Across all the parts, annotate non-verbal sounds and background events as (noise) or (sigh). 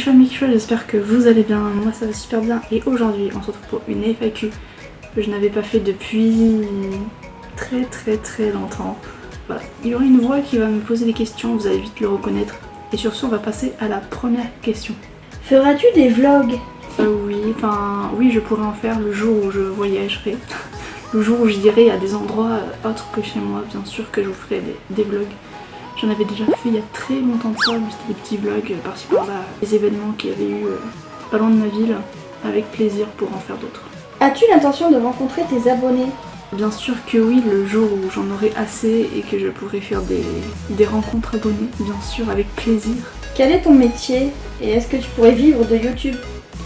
Michel Michel, j'espère que vous allez bien, moi ça va super bien et aujourd'hui on se retrouve pour une FAQ que je n'avais pas fait depuis très très très longtemps. Voilà, il y aura une voix qui va me poser des questions, vous allez vite le reconnaître. Et sur ce on va passer à la première question. Feras-tu des vlogs? Euh, Oui, enfin oui je pourrais en faire le jour où je voyagerai. (laughs) Le jour où je dirai à des endroits autres que chez moi, bien sûr que je vous ferai des vlogs. J'en avais déjà fait il y a très longtemps de ça, c'était des petits vlogs euh, par-ci par-là, des événements qu'il y avait eu euh, pas loin de ma ville, avec plaisir pour en faire d'autres. As-tu l'intention de rencontrer tes abonnés? Bien sûr que oui, le jour où j'en aurai assez et que je pourrai faire des, des rencontres abonnés, bien sûr, avec plaisir. Quel est ton métier et est-ce que tu pourrais vivre de YouTube?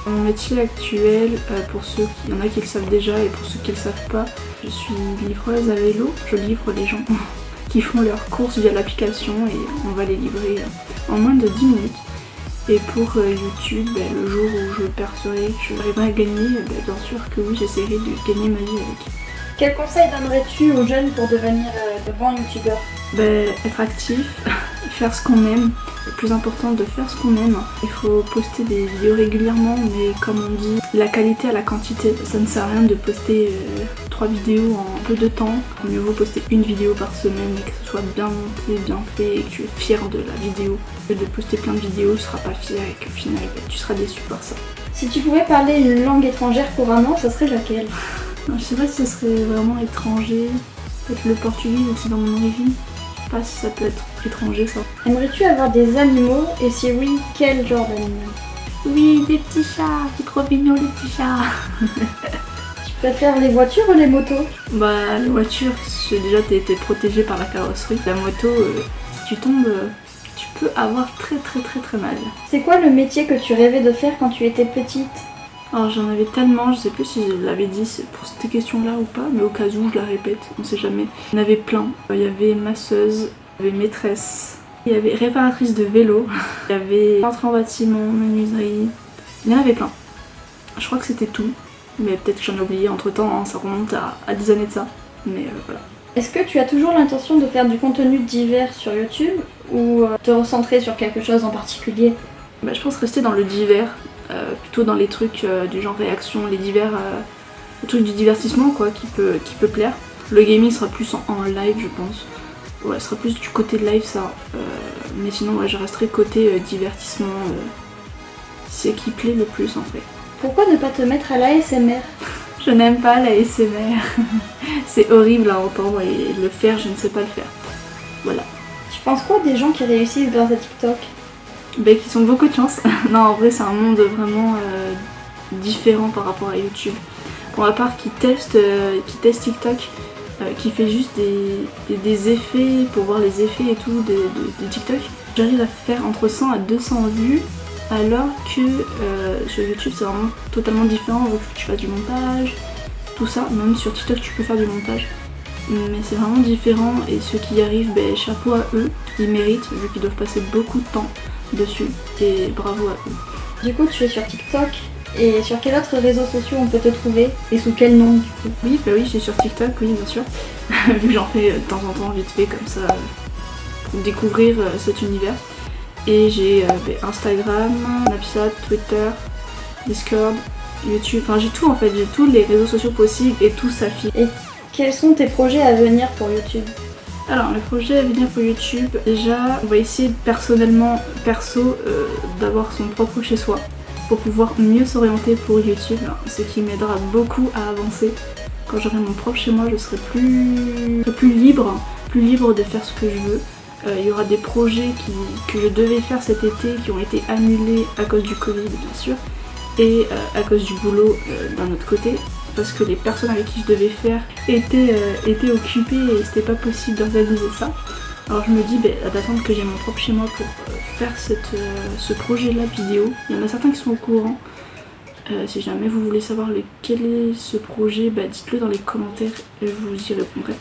Mon métier actuel, euh, pour ceux qui, y en a qui le savent déjà et pour ceux qui le savent pas, je suis livreuse à vélo, je livre les gens (laughs) qui font leurs courses via l'application et on va les livrer en moins de 10 minutes. Et pour euh, YouTube, ben, le jour où je percerai que j'arriverai à gagner, ben, bien sûr que oui, j'essaierai de gagner ma vie avec. Quel conseil donnerais-tu aux jeunes pour devenir euh, de bons youtubeurs? Ben, Être actif, (laughs) faire ce qu'on aime, le plus important de faire ce qu'on aime. Il faut poster des vidéos régulièrement, mais comme on dit, la qualité à la quantité. Ça ne sert à rien de poster euh, trois vidéos en peu de temps. Mieux vaut poster une vidéo par semaine et que ce soit bien monté, bien fait et que tu es fier de la vidéo. Que de poster plein de vidéos, tu seras pas fier et qu'au final tu seras déçu par ça. Si tu pouvais parler une langue étrangère couramment, ça serait laquelle? Je sais pas si ce serait vraiment étranger. Peut-être le portugais aussi dans mon origine pas si ça peut être étranger ça. Aimerais-tu avoir des animaux? Et si oui, quel genre d'animal? Oui, des petits chats, c'est trop mignon les petits chats (laughs) préfères les voitures ou les motos Bah les voitures, déjà t'es été protégé par la carrosserie. La moto, euh, si tu tombes, euh, tu peux avoir très très très très mal. C'est quoi le métier que tu rêvais de faire quand tu étais petite alors j'en avais tellement, je sais plus si je l'avais dit pour cette question là ou pas, mais au cas où je la répète, on sait jamais. Il y en avait plein. Il y avait masseuse, il y avait maîtresse, il y avait réparatrice de vélo, (laughs) il y avait peintre en bâtiment, menuiserie, il y en avait plein. Je crois que c'était tout, mais peut-être que j'en ai oublié entre temps, hein, ça remonte à, des années de ça, mais euh, voilà. Est-ce que tu as toujours l'intention de faire du contenu divers sur YouTube ou euh, te recentrer sur quelque chose en particulier? Bah, Je pense rester dans le divers, euh, plutôt dans les trucs euh, du genre réaction, les divers euh, trucs du divertissement quoi qui peut, qui peut plaire. Le gaming sera plus en, live je pense. Ouais, ce sera plus du côté de live ça. mais sinon ouais, je resterai côté divertissement. C'est qui plaît le plus en fait. Pourquoi ne pas te mettre à l'ASMR Je n'aime pas l'ASMR. (laughs) C'est horrible à entendre et le faire, je ne sais pas le faire. Voilà. Tu penses quoi des gens qui réussissent grâce à TikTok? Bah, qui sont beaucoup de chance. (laughs) non, en vrai, c'est un monde vraiment euh, différent par rapport à YouTube. Pour ma part, qui teste, euh, qui teste TikTok, euh, qui fait juste des, effets pour voir les effets et tout de, TikTok, j'arrive à faire entre 100 à 200 vues alors que sur YouTube c'est vraiment totalement différent, il faut que tu fasses du montage, tout ça, même sur TikTok tu peux faire du montage. Mais c'est vraiment différent. Et ceux qui y arrivent, ben, chapeau à eux, ils méritent vu qu'ils doivent passer beaucoup de temps dessus. Et bravo à eux. Du coup tu es sur TikTok. Et sur quel autre réseau social on peut te trouver? Et sous quel nom du coup? Oui bah oui je suis sur TikTok oui bien sûr. Vu (laughs) que j'en fais de temps en temps vite fait comme ça pour découvrir euh, cet univers et j'ai euh, bah, Instagram, Snapchat, Twitter, Discord, YouTube, enfin j'ai tout en fait, j'ai tous les réseaux sociaux possibles et tout s'affiche. Et quels sont tes projets à venir pour YouTube? Alors le projet à venir pour YouTube, déjà on va essayer personnellement, perso, euh, d'avoir son propre chez soi pour pouvoir mieux s'orienter pour YouTube, ce qui m'aidera beaucoup à avancer. Quand j'aurai mon propre chez moi, je serai plus, plus libre, plus libre de faire ce que je veux. Euh, il y aura des projets que je devais faire cet été qui ont été annulés à cause du Covid bien sûr et euh, à cause du boulot d'un autre côté parce que les personnes avec qui je devais faire étaient, euh, occupées et c'était pas possible d'organiser ça. Alors je me dis bah, d'attendre que j'ai mon propre chez moi pour euh, faire cette, euh, ce projet là vidéo. Il y en a certains qui sont au courant. si jamais vous voulez savoir lequel est ce projet, bah, dites-le dans les commentaires et je vous y répondrai.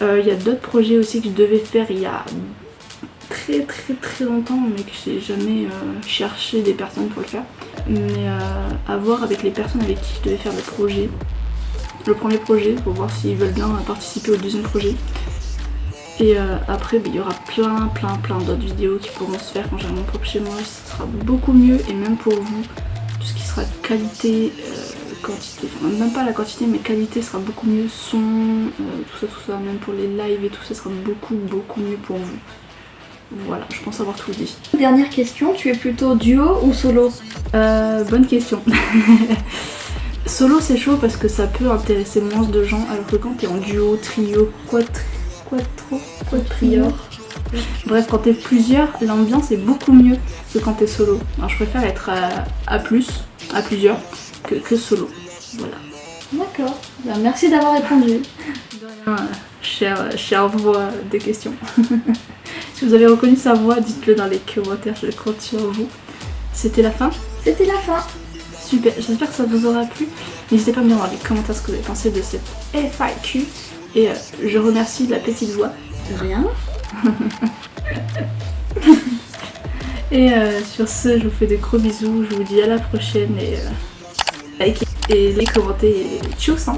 Il y a d'autres projets aussi que je devais faire il y a très très très longtemps mais que j'ai jamais cherché des personnes pour le faire mais euh, à voir avec les personnes avec qui je devais faire le projet. Le premier projet pour voir s'ils veulent bien participer au deuxième projet. Et euh, après, bah, il y aura plein, plein, plein d'autres vidéos qui pourront se faire quand j'ai mon propre chez moi. Ce sera beaucoup mieux et même pour vous, tout ce qui sera qualité, euh, quantité, enfin même pas la quantité, mais qualité sera beaucoup mieux. Son, euh, tout ça, tout ça, même pour les lives et tout ça sera beaucoup, beaucoup mieux pour vous. Voilà, je pense avoir tout dit. Dernière question, tu es plutôt duo ou solo? Euh, bonne question. (laughs) Solo c'est chaud parce que ça peut intéresser moins de gens alors que quand t'es en duo, trio, quattro, quadrior. Bref, quand t'es plusieurs, l'ambiance est beaucoup mieux que quand t'es solo. Alors je préfère être à, à plus, à plusieurs, que, que solo. Voilà. D'accord. Ben, merci d'avoir répondu. De rien, chère, chère voix des questions. (laughs) si vous avez reconnu sa voix, dites-le dans les commentaires, je compte sur vous. C'était la fin C'était la fin. Super, j'espère que ça vous aura plu. N'hésitez pas à me dire dans les commentaires ce que vous avez pensé de cette FAQ. Et euh, je remercie la petite voix. De rien. (laughs) Et euh, sur ce, je vous fais des gros bisous. Je vous dis à la prochaine. Et euh, likez et les commentez. Et tchuss hein